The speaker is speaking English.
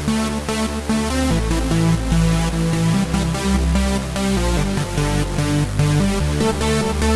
We'll be right back.